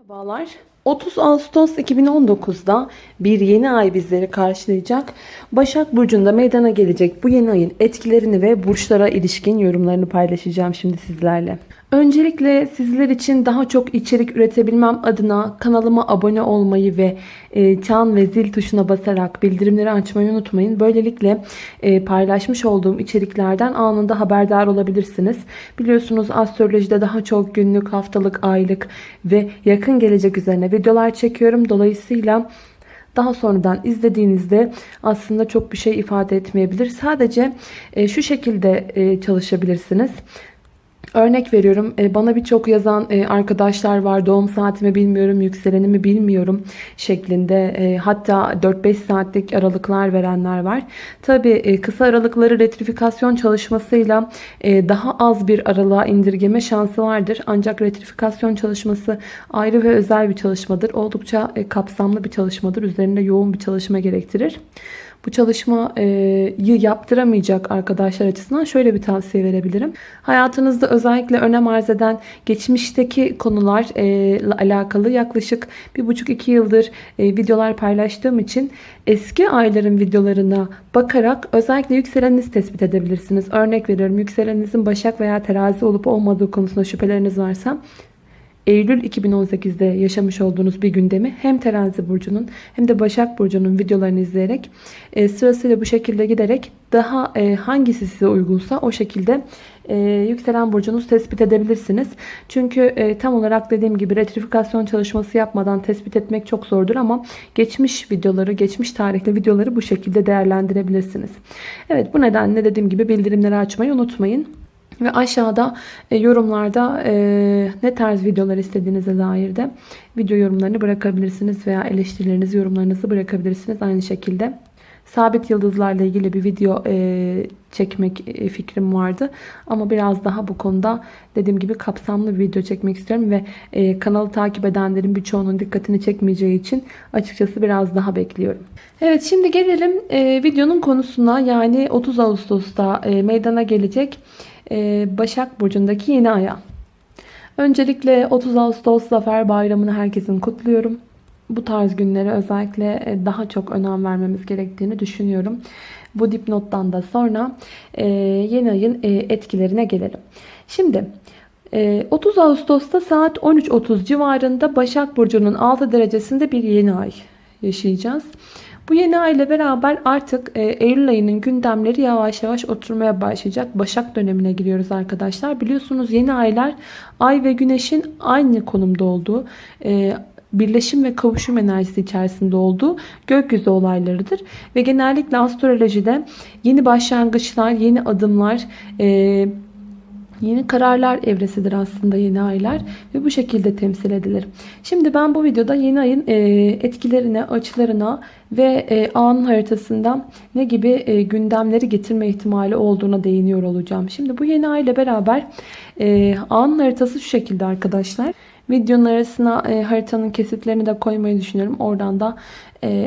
Merhabalar. 30 Ağustos 2019'da bir yeni ay bizleri karşılayacak. Başak Burcu'nda meydana gelecek bu yeni ayın etkilerini ve burçlara ilişkin yorumlarını paylaşacağım şimdi sizlerle. Öncelikle sizler için daha çok içerik üretebilmem adına kanalıma abone olmayı ve e, çan ve zil tuşuna basarak bildirimleri açmayı unutmayın. Böylelikle e, paylaşmış olduğum içeriklerden anında haberdar olabilirsiniz. Biliyorsunuz astrolojide daha çok günlük, haftalık, aylık ve yakın gelecek üzerine videolar çekiyorum. Dolayısıyla daha sonradan izlediğinizde aslında çok bir şey ifade etmeyebilir. Sadece e, şu şekilde e, çalışabilirsiniz. Örnek veriyorum e, bana birçok yazan e, arkadaşlar var doğum saatimi bilmiyorum yükselenimi bilmiyorum şeklinde e, hatta 4-5 saatlik aralıklar verenler var. Tabi kısa aralıkları retrifikasyon çalışmasıyla daha az bir aralığa indirgeme şansı vardır. Ancak retrifikasyon çalışması ayrı ve özel bir çalışmadır. Oldukça kapsamlı bir çalışmadır. Üzerinde yoğun bir çalışma gerektirir. Bu çalışmayı yaptıramayacak arkadaşlar açısından şöyle bir tavsiye verebilirim. Hayatınızda özellikle önem arz eden geçmişteki konularla alakalı yaklaşık 1,5-2 yıldır videolar paylaştığım için eski ayların videolarına bakarak özellikle yükseleninizi tespit edebilirsiniz. Örnek veriyorum yükseleninizin Başak veya Terazi olup olmadığı konusunda şüpheleriniz varsa Eylül 2018'de yaşamış olduğunuz bir gündemi hem Terazi Burcu'nun hem de Başak Burcu'nun videolarını izleyerek e, sırasıyla bu şekilde giderek daha e, hangisi size uygunsa o şekilde e, yükselen burcunuz tespit edebilirsiniz. Çünkü e, tam olarak dediğim gibi retrifikasyon çalışması yapmadan tespit etmek çok zordur ama geçmiş videoları, geçmiş tarihli videoları bu şekilde değerlendirebilirsiniz. Evet bu nedenle dediğim gibi bildirimleri açmayı unutmayın. Ve aşağıda e, yorumlarda e, ne tarz videolar istediğinize dair de video yorumlarını bırakabilirsiniz veya eleştirilerinizi, yorumlarınızı bırakabilirsiniz. Aynı şekilde sabit yıldızlarla ilgili bir video e, çekmek e, fikrim vardı. Ama biraz daha bu konuda dediğim gibi kapsamlı bir video çekmek istiyorum ve e, kanalı takip edenlerin birçoğunun dikkatini çekmeyeceği için açıkçası biraz daha bekliyorum. Evet şimdi gelelim e, videonun konusuna yani 30 Ağustos'ta e, meydana gelecek Başak Burcu'ndaki yeni aya. Öncelikle 30 Ağustos Zafer Bayramı'nı herkesin kutluyorum. Bu tarz günlere özellikle e, daha çok önem vermemiz gerektiğini düşünüyorum. Bu dipnottan da sonra e, yeni ayın etkilerine gelelim. Şimdi 30 Ağustos'ta saat 13.30 civarında Başak Burcu'nun 6 derecesinde bir yeni ay yaşayacağız. Bu yeni ay ile beraber artık e, Eylül ayının gündemleri yavaş yavaş oturmaya başlayacak. Başak dönemine giriyoruz arkadaşlar. Biliyorsunuz yeni aylar ay ve güneşin aynı konumda olduğu e, birleşim ve kavuşum enerjisi içerisinde olduğu gökyüzü olaylarıdır. Ve genellikle astrolojide yeni başlangıçlar, yeni adımlar, e, Yeni kararlar evresidir aslında yeni aylar ve bu şekilde temsil edilir. Şimdi ben bu videoda yeni ayın e, etkilerine, açılarına ve e, anın haritasında ne gibi e, gündemleri getirme ihtimali olduğuna değiniyor olacağım. Şimdi bu yeni ay ile beraber anın haritası şu şekilde arkadaşlar. Videonun arasına haritanın kesitlerini de koymayı düşünüyorum. Oradan da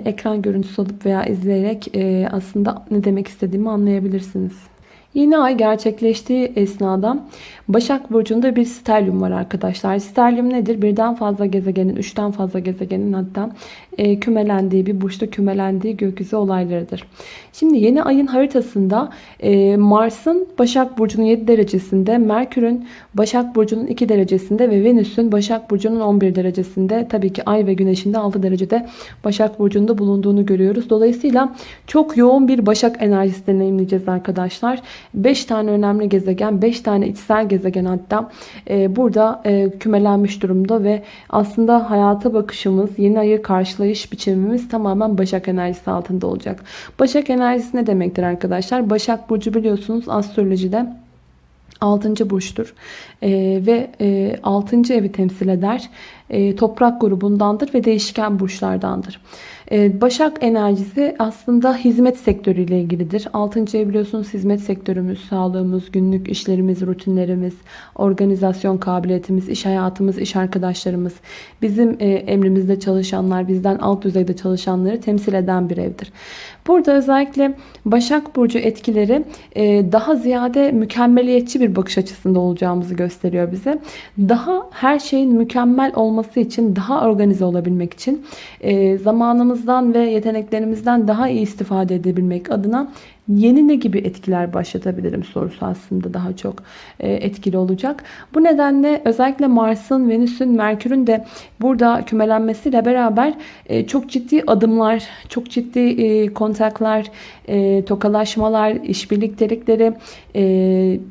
ekran görüntüsü alıp veya izleyerek aslında ne demek istediğimi anlayabilirsiniz. Yeni ay gerçekleştiği esnada Başak Burcu'nda bir sterlium var arkadaşlar. Sterlium nedir? Birden fazla gezegenin, üçten fazla gezegenin hatta e, kümelendiği, bir burçta kümelendiği gökyüzü olaylarıdır. Şimdi yeni ayın haritasında e, Mars'ın Başak Burcu'nun 7 derecesinde, Merkür'ün Başak Burcu'nun 2 derecesinde ve Venüs'ün Başak Burcu'nun 11 derecesinde, tabii ki Ay ve Güneş'in de 6 derecede Başak Burcu'nda bulunduğunu görüyoruz. Dolayısıyla çok yoğun bir Başak enerjisi deneyimleyeceğiz arkadaşlar. 5 tane önemli gezegen, 5 tane içsel gezegen hatta e, burada e, kümelenmiş durumda ve aslında hayata bakışımız, yeni ayı karşılayış biçimimiz tamamen Başak enerjisi altında olacak. Başak enerjisi ne demektir arkadaşlar? Başak Burcu biliyorsunuz astrolojide 6. burçtur ee, ve e, 6. evi temsil eder. E, toprak grubundandır ve değişken burçlardandır. Ee, Başak enerjisi aslında hizmet sektörüyle ilgilidir. 6. ev biliyorsunuz hizmet sektörümüz, sağlığımız, günlük işlerimiz, rutinlerimiz, organizasyon kabiliyetimiz, iş hayatımız, iş arkadaşlarımız, bizim e, emrimizde çalışanlar, bizden alt düzeyde çalışanları temsil eden bir evdir. Burada özellikle Başak Burcu etkileri e, daha ziyade mükemmeliyetçi bir bakış açısında olacağımızı gösteriyor bize. Daha her şeyin mükemmel olması için, daha organize olabilmek için zamanımızdan ve yeteneklerimizden daha iyi istifade edebilmek adına yeni ne gibi etkiler başlatabilirim sorusu aslında daha çok e, etkili olacak. Bu nedenle özellikle Mars'ın, Venüs'ün, Merkür'ün de burada kümelenmesiyle beraber e, çok ciddi adımlar, çok ciddi e, kontaklar, tokalaşmalar, işbirliktelikleri,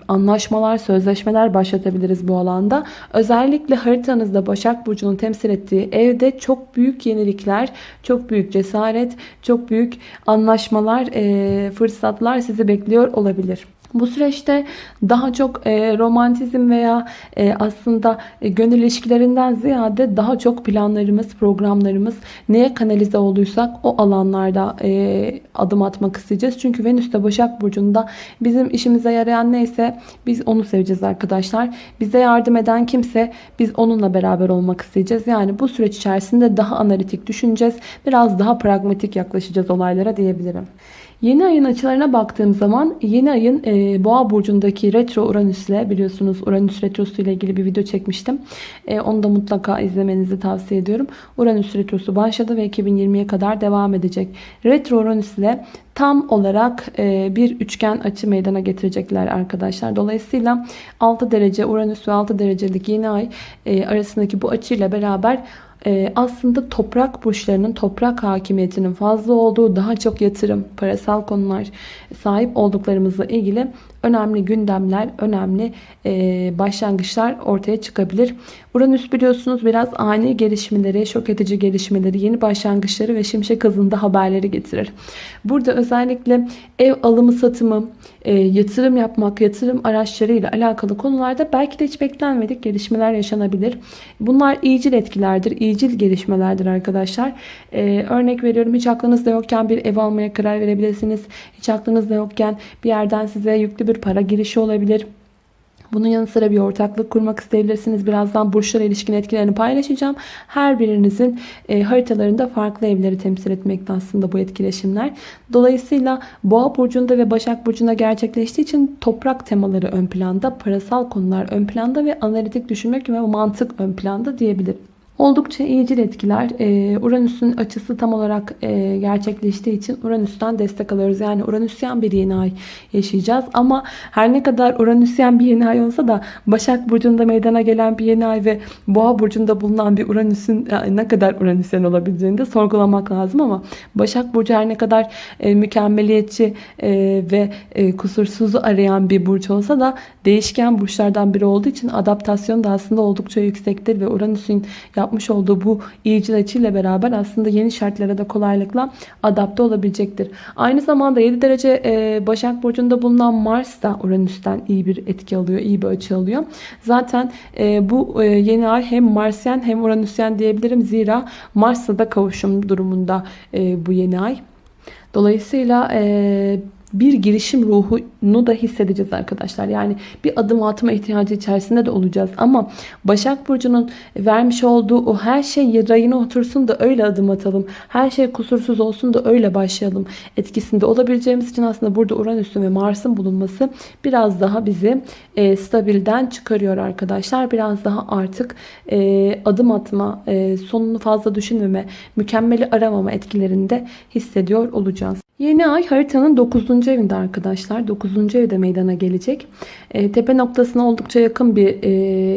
anlaşmalar, sözleşmeler başlatabiliriz bu alanda. Özellikle haritanızda Başak Burcu'nun temsil ettiği evde çok büyük yenilikler, çok büyük cesaret, çok büyük anlaşmalar, fırsatlar fırsatlar sizi bekliyor olabilir. Bu süreçte daha çok e, romantizm veya e, aslında e, gönül ilişkilerinden ziyade daha çok planlarımız, programlarımız neye kanalize olduysak o alanlarda e, adım atmak isteyeceğiz. Çünkü Venüs de Başak Burcu'nda bizim işimize yarayan neyse biz onu seveceğiz arkadaşlar. Bize yardım eden kimse biz onunla beraber olmak isteyeceğiz. Yani bu süreç içerisinde daha analitik düşüneceğiz. Biraz daha pragmatik yaklaşacağız olaylara diyebilirim. Yeni ayın açılarına baktığım zaman yeni ayın e, Boğa burcundaki retro Uranüs ile biliyorsunuz Uranüs retrosu ile ilgili bir video çekmiştim. E, onu da mutlaka izlemenizi tavsiye ediyorum. Uranüs retrosu başladı ve 2020'ye kadar devam edecek. Retro Uranüs ile tam olarak e, bir üçgen açı meydana getirecekler arkadaşlar. Dolayısıyla 6 derece Uranüs ve 6 derecelik yeni ay e, arasındaki bu açıyla beraber e, aslında toprak burçlarının toprak hakimiyetinin fazla olduğu daha çok yatırım, parasal konular sahip olduklarımızla ilgili önemli gündemler, önemli e, başlangıçlar ortaya çıkabilir. Uranüs biliyorsunuz biraz ani gelişmeleri, şok edici gelişmeleri, yeni başlangıçları ve şimşek hızında haberleri getirir. Burada özellikle ev alımı satımı, e, yatırım yapmak, yatırım araçlarıyla alakalı konularda belki de hiç beklenmedik gelişmeler yaşanabilir. Bunlar iyicil etkilerdir, iyicil gelişmelerdir arkadaşlar. E, örnek veriyorum hiç aklınızda yokken bir ev almaya karar verebilirsiniz. Hiç aklınızda yokken bir yerden size yüklü bir para girişi olabilir. Bunun yanı sıra bir ortaklık kurmak isteyebilirsiniz. Birazdan burçlara ilişkin etkilerini paylaşacağım. Her birinizin e, haritalarında farklı evleri temsil etmekte aslında bu etkileşimler. Dolayısıyla Boğa burcunda ve Başak burcunda gerçekleştiği için toprak temaları ön planda, parasal konular ön planda ve analitik düşünmek ve mantık ön planda diyebilirim. Oldukça iyicil etkiler. Ee, Uranüs'ün açısı tam olarak e, gerçekleştiği için Uranüs'ten destek alıyoruz. Yani Uranüsyen bir yeni ay yaşayacağız. Ama her ne kadar Uranüsyen bir yeni ay olsa da Başak Burcu'nda meydana gelen bir yeni ay ve Boğa Burcu'nda bulunan bir Uranüs'ün e, ne kadar Uranüsyen olabileceğini de sorgulamak lazım ama Başak Burcu her ne kadar e, mükemmeliyetçi ve kusursuzu arayan bir burç olsa da değişken burçlardan biri olduğu için adaptasyon da aslında oldukça yüksektir ve Uranüs'ün yapmış olduğu bu iyicil açıyla beraber aslında yeni şartlara da kolaylıkla adapte olabilecektir. Aynı zamanda 7 derece e, Başak Burcu'nda bulunan Mars da Uranüs'ten iyi bir etki alıyor, iyi bir açı alıyor. Zaten e, bu e, yeni ay hem Marsyen hem Uranüsyen diyebilirim. Zira Mars'la da kavuşum durumunda bu yeni ay. Dolayısıyla bir girişim ruhunu da hissedeceğiz arkadaşlar. Yani bir adım atma ihtiyacı içerisinde de olacağız. Ama Başak Burcu'nun vermiş olduğu o her şey rayına otursun da öyle adım atalım. Her şey kusursuz olsun da öyle başlayalım etkisinde olabileceğimiz için aslında burada Uranüs'ün ve Mars'ın bulunması biraz daha bizi e, stabilden çıkarıyor arkadaşlar. Biraz daha artık e, adım atma, e, sonunu fazla düşünmeme, mükemmeli aramama etkilerinde hissediyor olacağız. Yeni ay haritanın 9. evinde arkadaşlar. 9. evde meydana gelecek. E, tepe noktasına oldukça yakın bir e,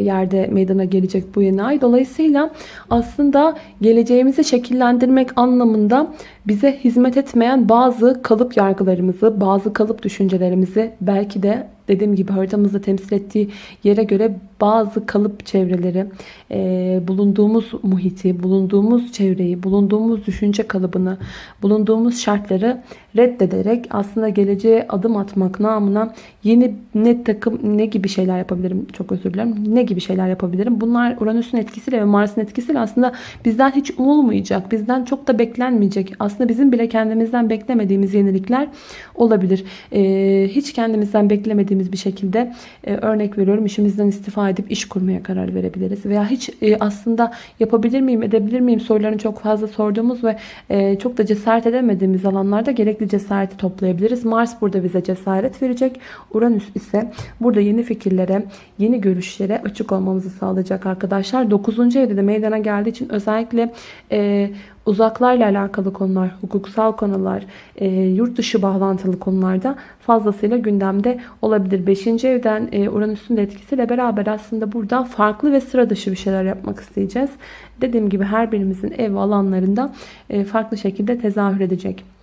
yerde meydana gelecek bu yeni ay. Dolayısıyla aslında geleceğimizi şekillendirmek anlamında bize hizmet etmeyen bazı kalıp yargılarımızı, bazı kalıp düşüncelerimizi belki de dediğim gibi haritamızda temsil ettiği yere göre bazı kalıp çevreleri, e, bulunduğumuz muhiti, bulunduğumuz çevreyi, bulunduğumuz düşünce kalıbını, bulunduğumuz şartları reddederek aslında geleceğe adım atmak namına yeni ne takım ne gibi şeyler yapabilirim çok özür dilerim ne gibi şeyler yapabilirim? Bunlar Uranüs'ün etkisiyle ve Mars'ın etkisiyle aslında bizden hiç umulmayacak bizden çok da beklenmeyecek aslında bizim bile kendimizden beklemediğimiz yenilikler olabilir. Ee, hiç kendimizden beklemediğimiz bir şekilde e, örnek veriyorum işimizden istifa edip iş kurmaya karar verebiliriz veya hiç e, aslında yapabilir miyim edebilir miyim sorularını çok fazla sorduğumuz ve e, çok da cesaret edemediğimiz alanlarda gerekli cesareti toplayabiliriz. Mars burada bize cesaret verecek. Uranüs ise burada yeni fikirlere, yeni görüşlere açık olmamızı sağlayacak arkadaşlar. 9. evde de meydana geldiği için özellikle e, uzaklarla alakalı konular, hukuksal konular, e, yurt dışı bağlantılı konularda fazlasıyla gündemde olabilir. 5. evden e, Uranüs'ün etkisiyle beraber aslında burada farklı ve sıra dışı bir şeyler yapmak isteyeceğiz. Dediğim gibi her birimizin ev alanlarında e, farklı şekilde tezahür edecek.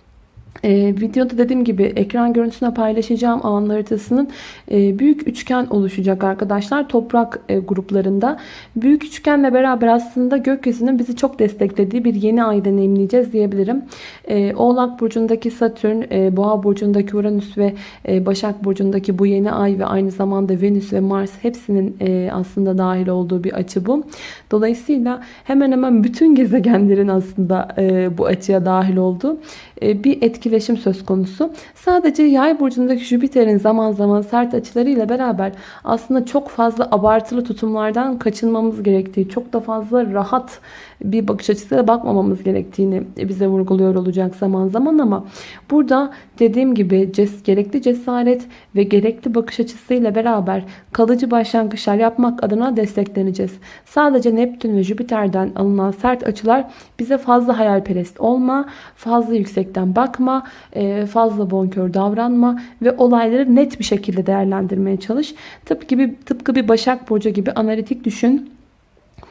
Ee, videoda dediğim gibi ekran görüntüsüne paylaşacağım alan haritasının e, büyük üçgen oluşacak arkadaşlar. Toprak e, gruplarında. Büyük üçgenle beraber aslında gökyüzünün bizi çok desteklediği bir yeni ay deneyimleyeceğiz diyebilirim. E, Oğlak Burcu'ndaki Satürn, e, Boğa Burcu'ndaki Uranüs ve e, Başak Burcu'ndaki bu yeni ay ve aynı zamanda Venüs ve Mars hepsinin e, aslında dahil olduğu bir açı bu. Dolayısıyla hemen hemen bütün gezegenlerin aslında e, bu açıya dahil olduğu bir etkileşim söz konusu. Sadece yay burcundaki Jüpiter'in zaman zaman sert açılarıyla beraber aslında çok fazla abartılı tutumlardan kaçınmamız gerektiği, çok da fazla rahat bir bakış açısıyla bakmamamız gerektiğini bize vurguluyor olacak zaman zaman ama burada dediğim gibi ces gerekli cesaret ve gerekli bakış açısıyla beraber kalıcı başlangıçlar yapmak adına destekleneceğiz. Sadece Neptün ve Jüpiter'den alınan sert açılar bize fazla hayalperest olma, fazla yüksekten bakma, e, fazla bonkör davranma ve olayları net bir şekilde değerlendirmeye çalış. Tıpkı bir, tıpkı bir Başak Burcu gibi analitik düşün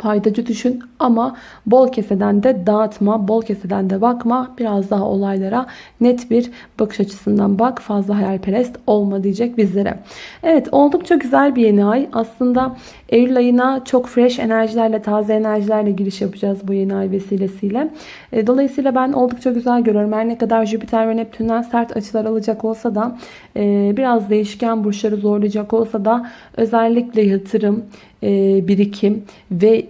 faydacı düşün ama bol keseden de dağıtma, bol keseden de bakma. Biraz daha olaylara net bir bakış açısından bak. Fazla hayalperest olma diyecek bizlere. Evet oldukça güzel bir yeni ay. Aslında Eylül ayına çok fresh enerjilerle, taze enerjilerle giriş yapacağız bu yeni ay vesilesiyle. E, dolayısıyla ben oldukça güzel görüyorum. Her ne kadar Jüpiter ve Neptün'den sert açılar alacak olsa da e, biraz değişken burçları zorlayacak olsa da özellikle yatırım, e, birikim ve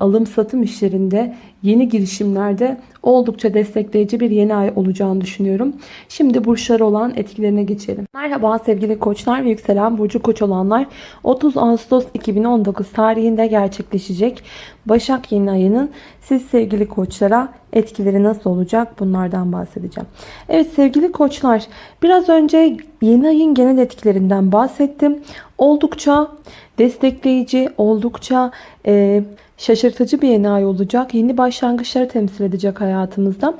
alım satım işlerinde yeni girişimlerde oldukça destekleyici bir yeni ay olacağını düşünüyorum. Şimdi burçlar olan etkilerine geçelim. Merhaba sevgili koçlar ve yükselen burcu koç olanlar. 30 Ağustos 2019 tarihinde gerçekleşecek Başak yeni ayının siz sevgili koçlara etkileri nasıl olacak bunlardan bahsedeceğim. Evet sevgili koçlar biraz önce yeni ayın genel etkilerinden bahsettim. Oldukça destekleyici, oldukça e, şaşırtıcı bir yeni ay olacak. Yeni başlangıçları temsil edecek hayatımızda.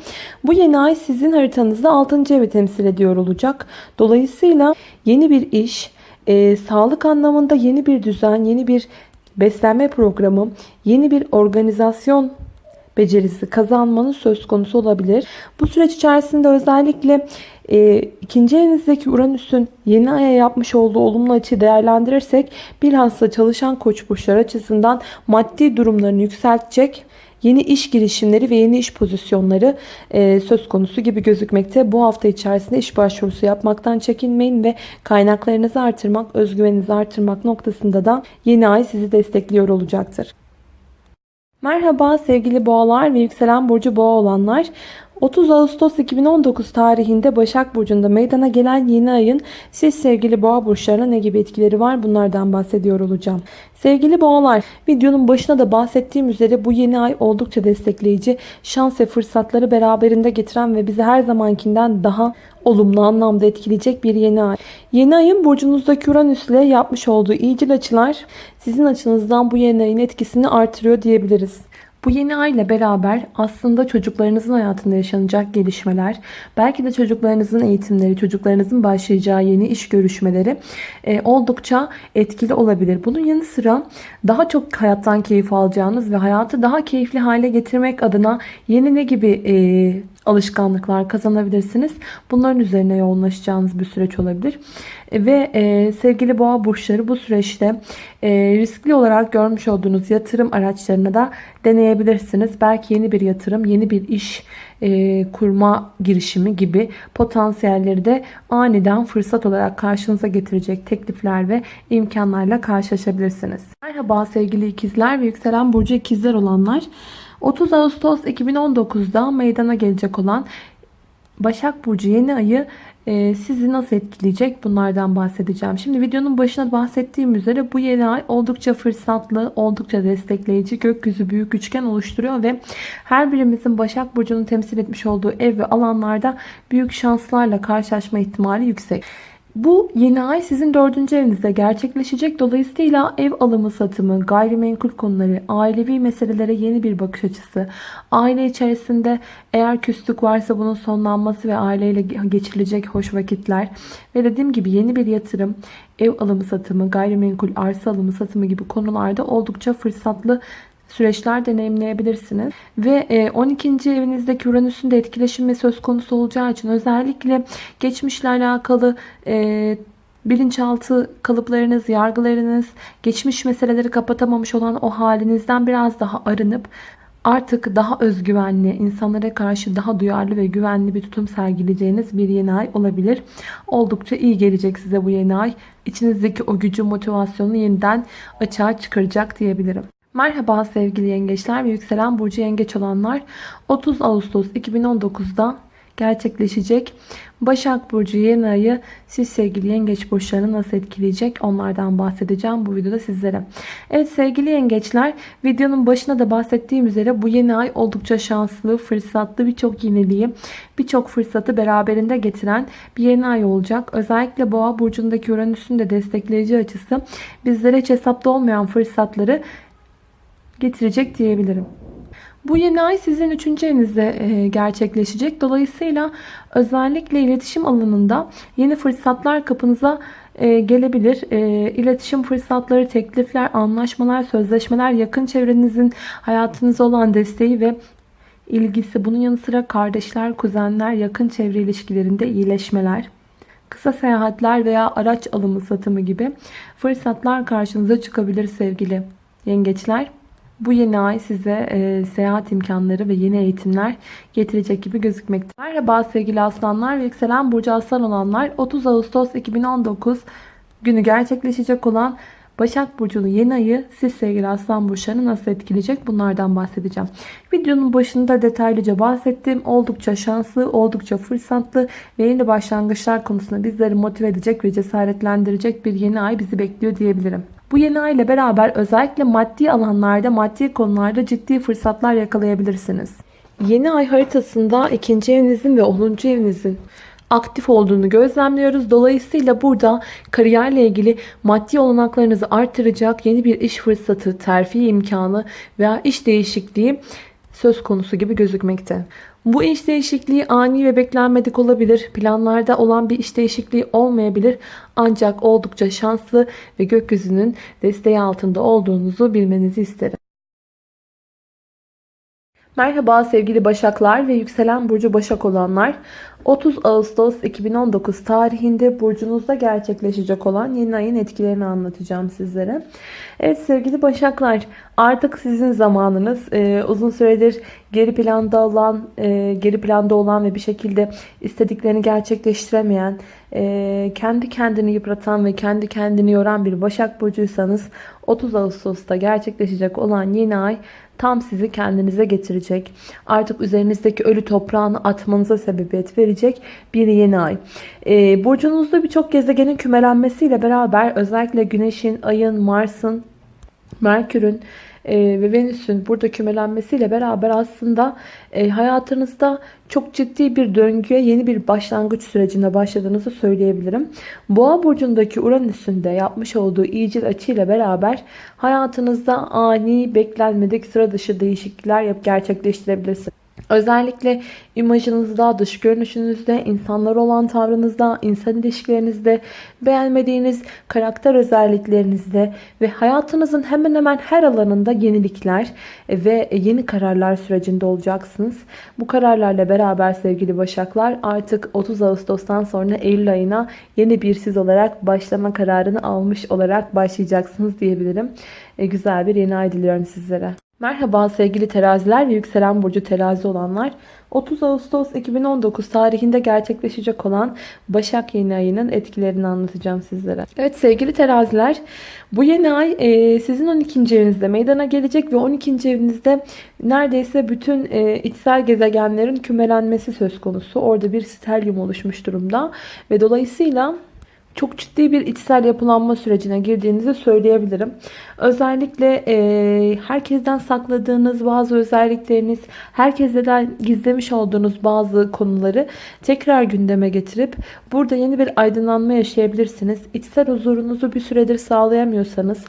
Bu yeni ay sizin haritanızda 6. evi temsil ediyor olacak. Dolayısıyla yeni bir iş, e, sağlık anlamında yeni bir düzen, yeni bir beslenme programı, yeni bir organizasyon becerisi kazanmanız söz konusu olabilir. Bu süreç içerisinde özellikle e, ikinci evinizdeki Uranüs'ün yeni aya yapmış olduğu olumlu açıyı değerlendirirsek bilhassa çalışan koç burçlar açısından maddi durumlarını yükseltecek yeni iş girişimleri ve yeni iş pozisyonları e, söz konusu gibi gözükmekte. Bu hafta içerisinde iş başvurusu yapmaktan çekinmeyin ve kaynaklarınızı artırmak, özgüveninizi artırmak noktasında da yeni ay sizi destekliyor olacaktır. Merhaba sevgili boğalar ve yükselen burcu boğa olanlar. 30 Ağustos 2019 tarihinde Başak Burcu'nda meydana gelen yeni ayın siz sevgili boğa burçlarına ne gibi etkileri var bunlardan bahsediyor olacağım. Sevgili boğalar videonun başına da bahsettiğim üzere bu yeni ay oldukça destekleyici, şans ve fırsatları beraberinde getiren ve bizi her zamankinden daha olumlu anlamda etkileyecek bir yeni ay. Yeni ayın burcunuzdaki Uranüs ile yapmış olduğu iyicil açılar sizin açınızdan bu yeni ayın etkisini artırıyor diyebiliriz. Bu yeni ay ile beraber aslında çocuklarınızın hayatında yaşanacak gelişmeler, belki de çocuklarınızın eğitimleri, çocuklarınızın başlayacağı yeni iş görüşmeleri e, oldukça etkili olabilir. Bunun yanı sıra daha çok hayattan keyif alacağınız ve hayatı daha keyifli hale getirmek adına yeni ne gibi e, alışkanlıklar kazanabilirsiniz. Bunların üzerine yoğunlaşacağınız bir süreç olabilir. E, Ve e, sevgili boğa burçları bu süreçte e, riskli olarak görmüş olduğunuz yatırım araçlarını da deneyebilirsiniz. Belki yeni bir yatırım, yeni bir iş e, kurma girişimi gibi potansiyelleri de aniden fırsat olarak karşınıza getirecek teklifler ve imkanlarla karşılaşabilirsiniz. Merhaba sevgili ikizler ve yükselen burcu ikizler olanlar. 30 Ağustos 2019'da meydana gelecek olan Başak Burcu yeni ayı e, sizi nasıl etkileyecek bunlardan bahsedeceğim. Şimdi videonun başına bahsettiğim üzere bu yeni ay oldukça fırsatlı, oldukça destekleyici gökyüzü büyük üçgen oluşturuyor ve her birimizin Başak Burcu'nun temsil etmiş olduğu ev ve alanlarda büyük şanslarla karşılaşma ihtimali yüksek. Bu yeni ay sizin dördüncü evinizde gerçekleşecek. Dolayısıyla ev alımı satımı, gayrimenkul konuları, ailevi meselelere yeni bir bakış açısı, aile içerisinde eğer küslük varsa bunun sonlanması ve aileyle geçirilecek hoş vakitler ve dediğim gibi yeni bir yatırım, ev alımı satımı, gayrimenkul arsa alımı satımı gibi konularda oldukça fırsatlı süreçler deneyimleyebilirsiniz. Ve e, 12. evinizdeki Uranüs'ün de etkileşimi söz konusu olacağı için özellikle geçmişle alakalı e, bilinçaltı kalıplarınız, yargılarınız, geçmiş meseleleri kapatamamış olan o halinizden biraz daha arınıp artık daha özgüvenli, insanlara karşı daha duyarlı ve güvenli bir tutum sergileyeceğiniz bir yeni ay olabilir. Oldukça iyi gelecek size bu yeni ay. İçinizdeki o gücü, motivasyonu yeniden açığa çıkaracak diyebilirim. Merhaba sevgili yengeçler ve yükselen burcu yengeç olanlar. 30 Ağustos 2019'da gerçekleşecek Başak Burcu yeni ayı siz sevgili yengeç burçlarını nasıl etkileyecek onlardan bahsedeceğim bu videoda sizlere. Evet sevgili yengeçler videonun başına da bahsettiğim üzere bu yeni ay oldukça şanslı, fırsatlı birçok yeniliği, birçok fırsatı beraberinde getiren bir yeni ay olacak. Özellikle Boğa Burcu'ndaki Uranüs'ün de destekleyici açısı bizlere hiç hesapta olmayan fırsatları getirecek diyebilirim. Bu yeni ay sizin 3. evinizde e, gerçekleşecek. Dolayısıyla özellikle iletişim alanında yeni fırsatlar kapınıza e, gelebilir. E, iletişim fırsatları, teklifler, anlaşmalar, sözleşmeler, yakın çevrenizin hayatınıza olan desteği ve ilgisi. Bunun yanı sıra kardeşler, kuzenler, yakın çevre ilişkilerinde iyileşmeler. Kısa seyahatler veya araç alımı satımı gibi fırsatlar karşınıza çıkabilir sevgili yengeçler. Bu yeni ay size e, seyahat imkanları ve yeni eğitimler getirecek gibi gözükmekte. Merhaba sevgili aslanlar ve yükselen burcu aslan olanlar 30 Ağustos 2019 günü gerçekleşecek olan Başak Burcu'nun yeni ayı siz sevgili aslan burçlarını nasıl etkileyecek bunlardan bahsedeceğim. Videonun başında detaylıca bahsettim. Oldukça şanslı, oldukça fırsatlı ve yeni başlangıçlar konusunda bizleri motive edecek ve cesaretlendirecek bir yeni ay bizi bekliyor diyebilirim. Bu yeni ay ile beraber özellikle maddi alanlarda, maddi konularda ciddi fırsatlar yakalayabilirsiniz. Yeni ay haritasında ikinci evinizin ve 10. evinizin aktif olduğunu gözlemliyoruz. Dolayısıyla burada kariyerle ilgili maddi olanaklarınızı artıracak yeni bir iş fırsatı, terfi imkanı veya iş değişikliği söz konusu gibi gözükmekte. Bu iş değişikliği ani ve beklenmedik olabilir. Planlarda olan bir iş değişikliği olmayabilir. Ancak oldukça şanslı ve gökyüzünün desteği altında olduğunuzu bilmenizi isterim. Merhaba sevgili Başaklar ve yükselen burcu Başak olanlar. 30 Ağustos 2019 tarihinde burcunuzda gerçekleşecek olan yeni ayın etkilerini anlatacağım sizlere. Evet sevgili Başaklar artık sizin zamanınız ee, uzun süredir geri planda olan e, geri planda olan ve bir şekilde istediklerini gerçekleştiremeyen e, kendi kendini yıpratan ve kendi kendini yoran bir Başak Burcuysanız 30 Ağustos'ta gerçekleşecek olan yeni ay tam sizi kendinize getirecek. Artık üzerinizdeki ölü toprağını atmanıza sebebiyet verecek bir yeni ay. Ee, burcunuzda birçok gezegenin kümelenmesiyle beraber özellikle Güneş'in, Ay'ın, Mars'ın, Merkür'ün e, ve Venüs'ün burada kümelenmesiyle beraber aslında e, hayatınızda çok ciddi bir döngüye yeni bir başlangıç sürecinde başladığınızı söyleyebilirim. Boğa burcundaki Uranüs'ün de yapmış olduğu iyicil açıyla beraber hayatınızda ani, beklenmedik, sıra dışı değişiklikler yap gerçekleştirebilirsiniz. Özellikle imajınızda, dış görünüşünüzde, insanlar olan tavrınızda, insan ilişkilerinizde, beğenmediğiniz karakter özelliklerinizde ve hayatınızın hemen hemen her alanında yenilikler ve yeni kararlar sürecinde olacaksınız. Bu kararlarla beraber sevgili Başaklar artık 30 Ağustos'tan sonra Eylül ayına yeni bir siz olarak başlama kararını almış olarak başlayacaksınız diyebilirim. E, güzel bir yeni ay diliyorum sizlere. Merhaba sevgili teraziler ve yükselen burcu terazi olanlar. 30 Ağustos 2019 tarihinde gerçekleşecek olan Başak yeni ayının etkilerini anlatacağım sizlere. Evet sevgili teraziler bu yeni ay e, sizin 12. evinizde meydana gelecek ve 12. evinizde neredeyse bütün e, içsel gezegenlerin kümelenmesi söz konusu. Orada bir stelyum oluşmuş durumda ve dolayısıyla çok ciddi bir içsel yapılanma sürecine girdiğinizi söyleyebilirim. Özellikle e, herkesten sakladığınız bazı özellikleriniz, herkesten gizlemiş olduğunuz bazı konuları tekrar gündeme getirip burada yeni bir aydınlanma yaşayabilirsiniz. İçsel huzurunuzu bir süredir sağlayamıyorsanız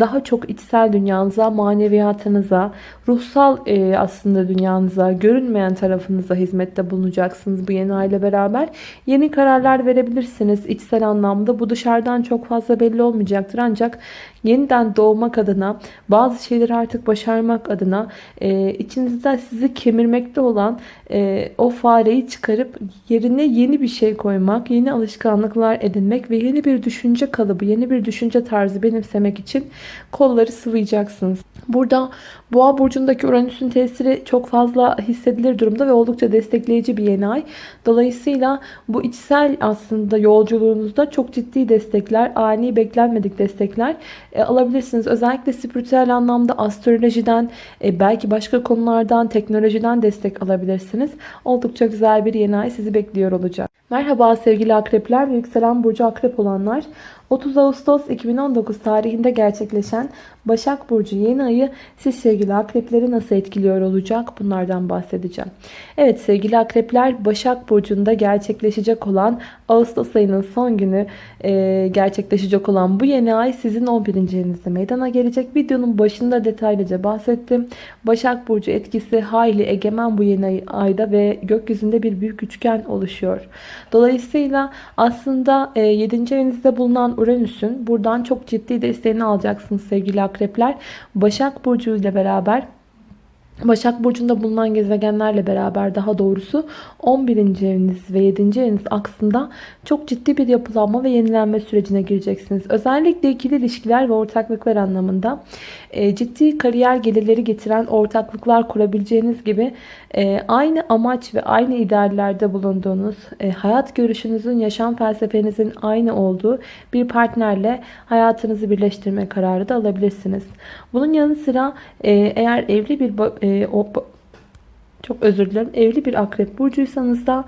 daha çok içsel dünyanıza, maneviyatınıza, ruhsal e, aslında dünyanıza, görünmeyen tarafınıza hizmette bulunacaksınız bu yeni aile beraber. Yeni kararlar verebilirsiniz içsel anlamda. Bu dışarıdan çok fazla belli olmayacaktır. Ancak yeniden doğmak adına, bazı şeyleri artık başarmak adına e, içinizde sizi kemirmekte olan e, o fareyi çıkarıp yerine yeni bir şey koymak, yeni alışkanlıklar edinmek ve yeni bir düşünce kalıbı, yeni bir düşünce tarzı benimsemek için kolları sıvayacaksınız. Burada Boğa burcundaki Uranüs'ün tesiri çok fazla hissedilir durumda ve oldukça destekleyici bir yeni ay. Dolayısıyla bu içsel aslında yolculuğunuzda çok ciddi destekler, ani beklenmedik destekler e, alabilirsiniz. Özellikle spiritüel anlamda astrolojiden, e, belki başka konulardan, teknolojiden destek alabilirsiniz. Oldukça güzel bir yeni ay sizi bekliyor olacak. Merhaba sevgili akrepler ve yükselen burcu akrep olanlar. 30 Ağustos 2019 tarihinde gerçekleşen Başak Burcu yeni ayı siz sevgili akrepleri nasıl etkiliyor olacak? Bunlardan bahsedeceğim. Evet sevgili akrepler Başak Burcu'nda gerçekleşecek olan Ağustos ayının son günü e, gerçekleşecek olan bu yeni ay sizin 11. evinizde meydana gelecek. Videonun başında detaylıca bahsettim. Başak Burcu etkisi hayli egemen bu yeni ayda ve gökyüzünde bir büyük üçgen oluşuyor. Dolayısıyla aslında e, 7. evinizde bulunan Uranüs'ün buradan çok ciddi desteğini alacaksınız sevgili akrepler. Başak Burcu ile beraber Başak Burcu'nda bulunan gezegenlerle beraber daha doğrusu 11. eviniz ve 7. eviniz aksında çok ciddi bir yapılanma ve yenilenme sürecine gireceksiniz. Özellikle ikili ilişkiler ve ortaklıklar anlamında e, ciddi kariyer gelirleri getiren ortaklıklar kurabileceğiniz gibi e, aynı amaç ve aynı ideallerde bulunduğunuz, e, hayat görüşünüzün, yaşam felsefenizin aynı olduğu bir partnerle hayatınızı birleştirme kararı da alabilirsiniz. Bunun yanı sıra eğer evli bir çok özür dilerim. Evli bir akrep burcuysanız da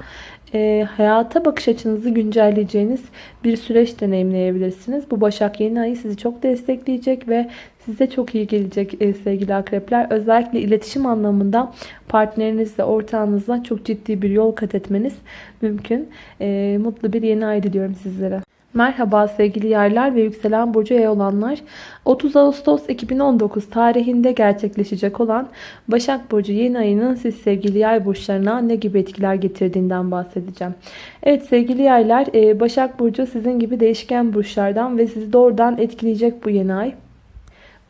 e, hayata bakış açınızı güncelleyeceğiniz bir süreç deneyimleyebilirsiniz. Bu Başak yeni ayı sizi çok destekleyecek ve size çok iyi gelecek e, sevgili akrepler. Özellikle iletişim anlamında partnerinizle, ortağınızla çok ciddi bir yol kat etmeniz mümkün. E, mutlu bir yeni ay diliyorum sizlere. Merhaba sevgili yaylar ve yükselen burcu yay olanlar. 30 Ağustos 2019 tarihinde gerçekleşecek olan Başak Burcu yeni ayının siz sevgili yay burçlarına ne gibi etkiler getirdiğinden bahsedeceğim. Evet sevgili yaylar e, Başak Burcu sizin gibi değişken burçlardan ve sizi doğrudan etkileyecek bu yeni ay.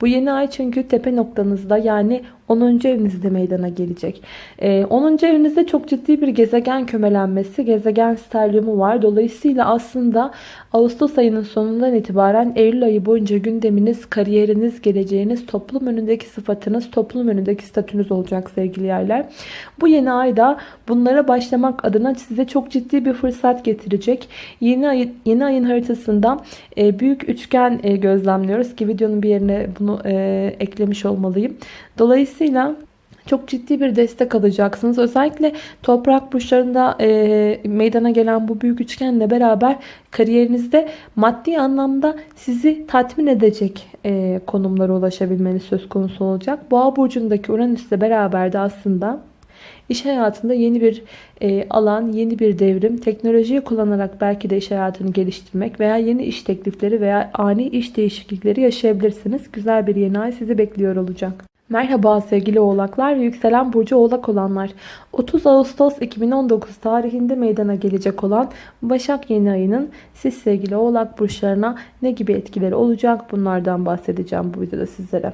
Bu yeni ay çünkü tepe noktanızda yani 10. evinizde meydana gelecek. 10. Ee, evinizde çok ciddi bir gezegen kömelenmesi, gezegen sterliumu var. Dolayısıyla aslında Ağustos ayının sonundan itibaren Eylül ayı boyunca gündeminiz, kariyeriniz, geleceğiniz, toplum önündeki sıfatınız, toplum önündeki statünüz olacak sevgili yerler. Bu yeni ayda bunlara başlamak adına size çok ciddi bir fırsat getirecek. Yeni, ay, yeni ayın haritasında e, büyük üçgen e, gözlemliyoruz ki videonun bir yerine bunu e, eklemiş olmalıyım. Dolayısıyla çok ciddi bir destek alacaksınız. Özellikle toprak burçlarında e, meydana gelen bu büyük üçgenle beraber kariyerinizde maddi anlamda sizi tatmin edecek e, konumlara ulaşabilmeniz söz konusu olacak. Boğa burcundaki Uranüs ile beraber de aslında iş hayatında yeni bir e, alan, yeni bir devrim, teknolojiyi kullanarak belki de iş hayatını geliştirmek veya yeni iş teklifleri veya ani iş değişiklikleri yaşayabilirsiniz. Güzel bir yeni ay sizi bekliyor olacak. Merhaba sevgili oğlaklar ve yükselen burcu oğlak olanlar. 30 Ağustos 2019 tarihinde meydana gelecek olan Başak yeni ayının siz sevgili oğlak burçlarına ne gibi etkileri olacak bunlardan bahsedeceğim bu videoda sizlere.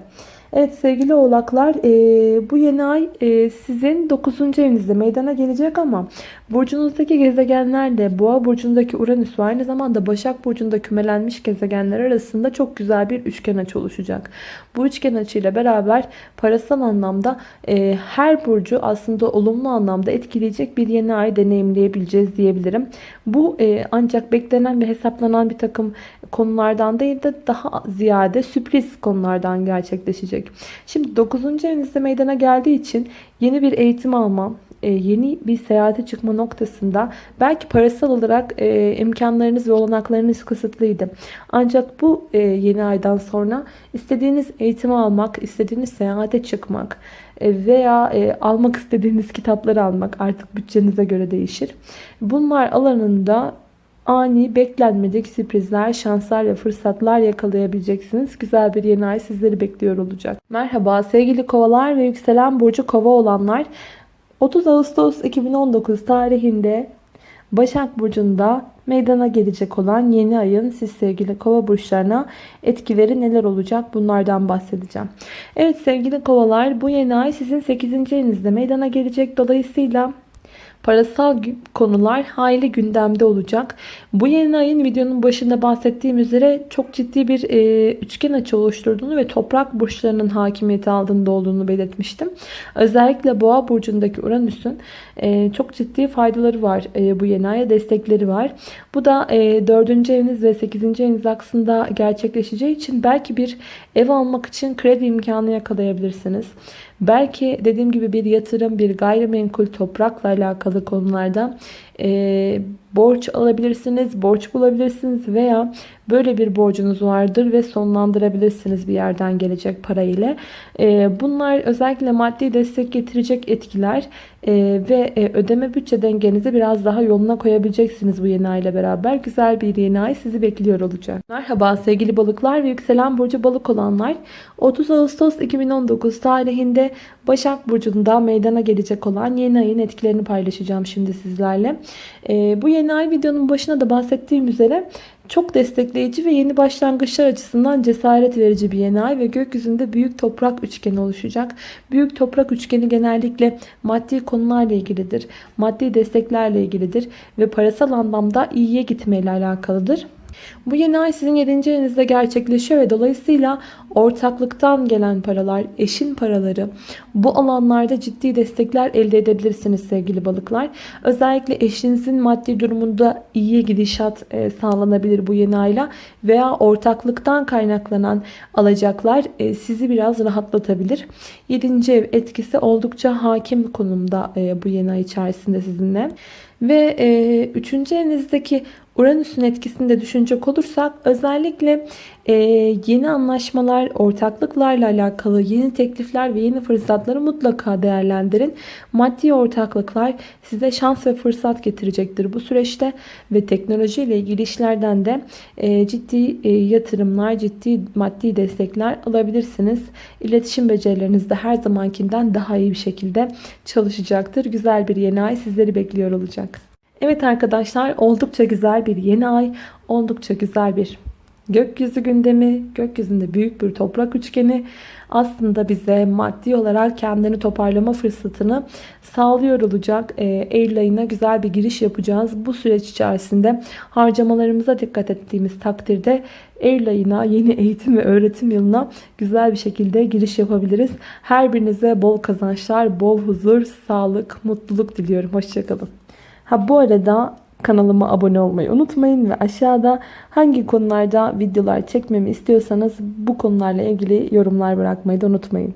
Evet sevgili oğlaklar e, bu yeni ay e, sizin 9. evinizde meydana gelecek ama burcunuzdaki gezegenler de boğa burcundaki Uranüs ve aynı zamanda Başak burcunda kümelenmiş gezegenler arasında çok güzel bir üçgen açı oluşacak. Bu üçgen açıyla beraber parasal anlamda e, her burcu aslında olumlu anlamda etkileyecek bir yeni ay deneyimleyebileceğiz diyebilirim. Bu ancak beklenen ve hesaplanan bir takım konulardan değil de daha ziyade sürpriz konulardan gerçekleşecek. Şimdi 9. evinizde meydana geldiği için yeni bir eğitim alma, e, yeni bir seyahate çıkma noktasında belki parasal olarak e, imkanlarınız ve olanaklarınız kısıtlıydı. Ancak bu e, yeni aydan sonra istediğiniz eğitimi almak, istediğiniz seyahate çıkmak veya almak istediğiniz kitapları almak artık bütçenize göre değişir. Bunlar alanında ani, beklenmedik sürprizler, şanslar ve fırsatlar yakalayabileceksiniz. Güzel bir yeni ay sizleri bekliyor olacak. Merhaba sevgili kovalar ve yükselen burcu kova olanlar. 30 Ağustos 2019 tarihinde Başak Burcu'nda meydana gelecek olan yeni ayın siz sevgili kova burçlarına etkileri neler olacak bunlardan bahsedeceğim. Evet sevgili kovalar bu yeni ay sizin 8. evinizde meydana gelecek. Dolayısıyla parasal konular hayli gündemde olacak. Bu yeni ayın videonun başında bahsettiğim üzere çok ciddi bir e, üçgen açı oluşturduğunu ve toprak burçlarının hakimiyeti altında olduğunu belirtmiştim. Özellikle boğa burcundaki Uranüs'ün e, çok ciddi faydaları var. E, bu yeni aya destekleri var. Bu da e, 4. eviniz ve 8. eviniz aksında gerçekleşeceği için belki bir ev almak için kredi imkanı yakalayabilirsiniz. Belki dediğim gibi bir yatırım, bir gayrimenkul, toprakla alakalı konularda e, borç alabilirsiniz, borç bulabilirsiniz veya böyle bir borcunuz vardır ve sonlandırabilirsiniz bir yerden gelecek para ile. E, bunlar özellikle maddi destek getirecek etkiler e, ve e, ödeme bütçe dengenizi biraz daha yoluna koyabileceksiniz bu yeni ay ile beraber. Güzel bir yeni ay sizi bekliyor olacak. Merhaba sevgili balıklar ve yükselen burcu balık olanlar. 30 Ağustos 2019 tarihinde Başak Burcu'nda meydana gelecek olan yeni ayın etkilerini paylaşacağım şimdi sizlerle. E, bu yeni ay videonun başına da bahsettiğim üzere çok destekleyici ve yeni başlangıçlar açısından cesaret verici bir yeni ay ve gökyüzünde büyük toprak üçgeni oluşacak. Büyük toprak üçgeni genellikle maddi konularla ilgilidir. Maddi desteklerle ilgilidir ve parasal anlamda iyiye gitmeyle alakalıdır. Bu yeni ay sizin 7. evinizde gerçekleşiyor ve dolayısıyla ortaklıktan gelen paralar, eşin paraları bu alanlarda ciddi destekler elde edebilirsiniz sevgili balıklar. Özellikle eşinizin maddi durumunda iyi gidişat e, sağlanabilir bu yeni ayla veya ortaklıktan kaynaklanan alacaklar e, sizi biraz rahatlatabilir. 7. ev etkisi oldukça hakim konumda e, bu yeni ay içerisinde sizinle. Ve e, üçüncü evinizdeki Uranüs'ün etkisini de düşünecek olursak özellikle e, yeni anlaşmalar, ortaklıklarla alakalı yeni teklifler ve yeni fırsatları mutlaka değerlendirin. Maddi ortaklıklar size şans ve fırsat getirecektir bu süreçte ve teknoloji ile ilgili işlerden de e, ciddi e, yatırımlar, ciddi maddi destekler alabilirsiniz. İletişim becerileriniz de her zamankinden daha iyi bir şekilde çalışacaktır. Güzel bir yeni ay sizleri bekliyor olacak. Evet arkadaşlar oldukça güzel bir yeni ay. Oldukça güzel bir gökyüzü gündemi. Gökyüzünde büyük bir toprak üçgeni aslında bize maddi olarak kendini toparlama fırsatını sağlıyor olacak. E, Eylül ayına güzel bir giriş yapacağız. Bu süreç içerisinde harcamalarımıza dikkat ettiğimiz takdirde Eylül ayına yeni eğitim ve öğretim yılına güzel bir şekilde giriş yapabiliriz. Her birinize bol kazançlar, bol huzur, sağlık, mutluluk diliyorum. Hoşçakalın. Ha bu arada kanalıma abone olmayı unutmayın ve aşağıda hangi konularda videolar çekmemi istiyorsanız bu konularla ilgili yorumlar bırakmayı da unutmayın.